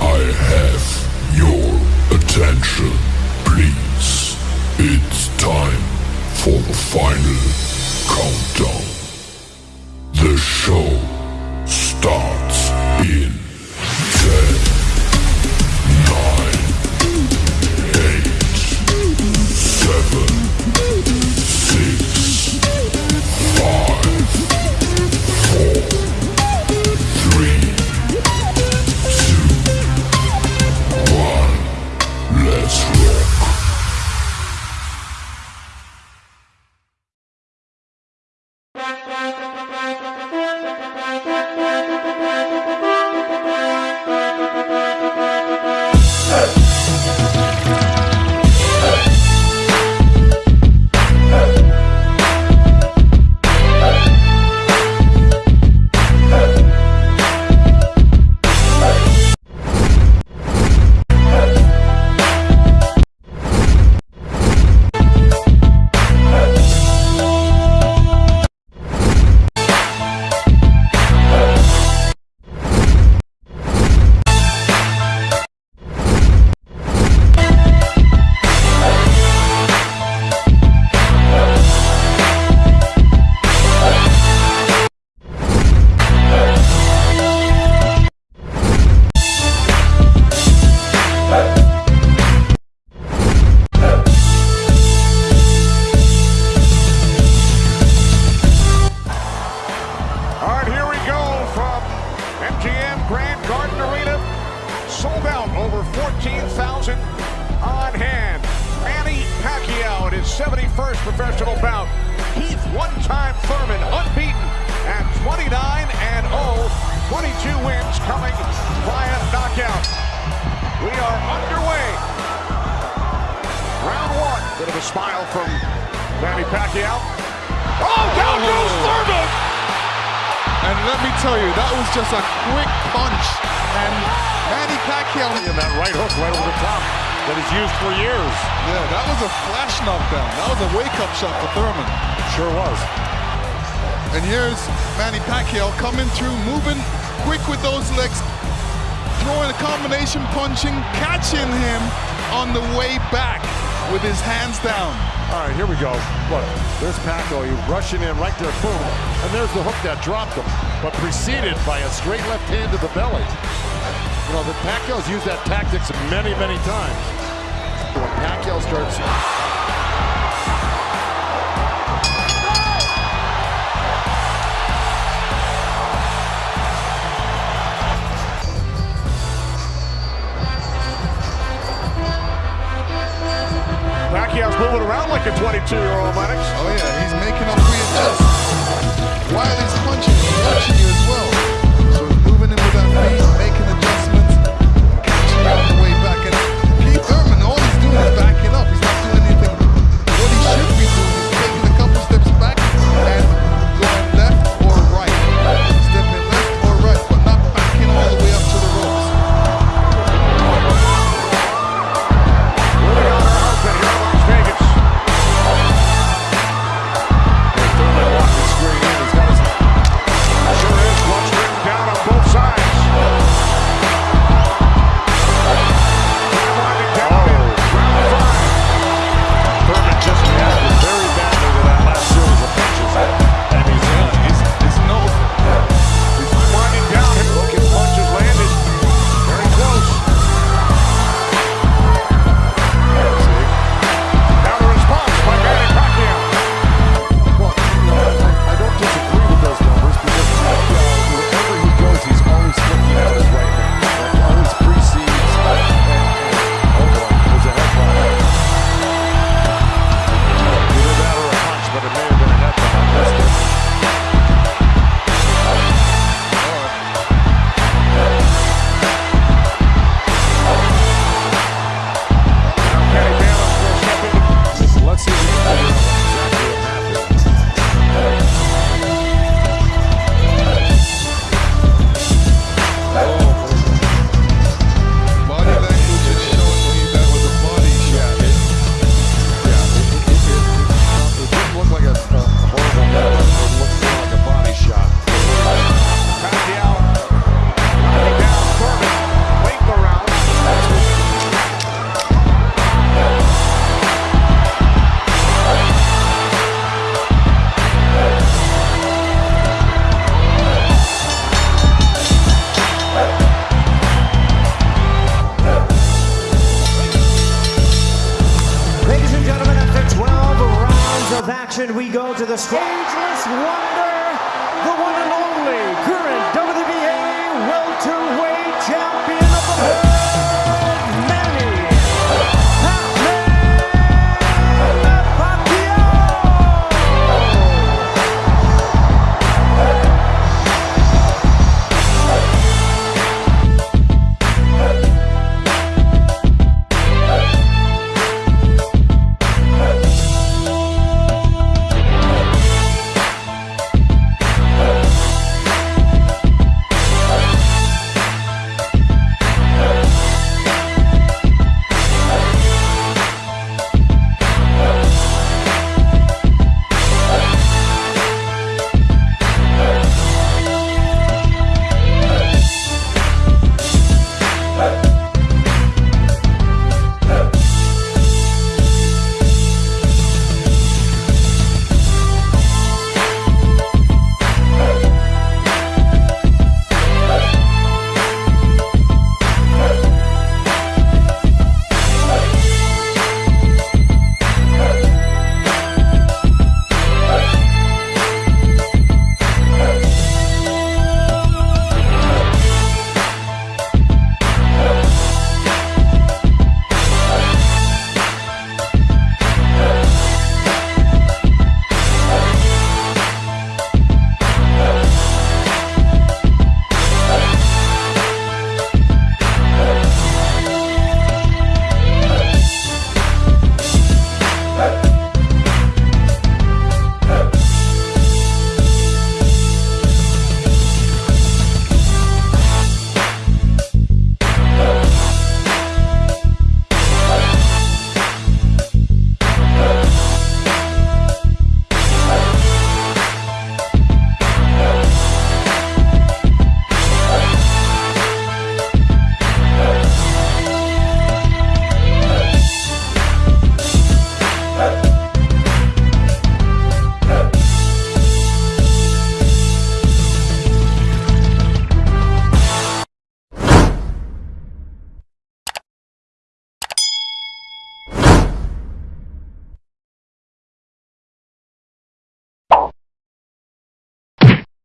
I have your attention, please. It's time for the final countdown. The show starts Out over 14,000 on hand. Manny Pacquiao in his 71st professional bout. Keith one-time Thurman unbeaten at 29 and 0. 22 wins coming via knockout. We are underway. Round one. Bit of a smile from Manny Pacquiao. Oh, down goes oh. Thurman! And let me tell you, that was just a quick punch. And Manny Pacquiao, And that right hook right over the top that he's used for years. yeah, that was a flash knockdown. That was a wake-up shot for Thurman. Sure was. And here's Manny Pacquiao coming through, moving quick with those legs, throwing a combination punching, catching him on the way back with his hands down. All right, here we go. Look, there's Pacquiao. He's rushing in right there, boom. And there's the hook that dropped him, but preceded by a straight left hand to the belly. You know, the Pacquiao's used that tactics many, many times. When Pacquiao starts Pacquiao's moving around like a 22-year-old, Lennox. Oh yeah, he's making up readjust. While he's punching, he's watching you as well. So he's moving in with that feet, action, we go to the ageless wonder, the one and only current WBA welterweight champion.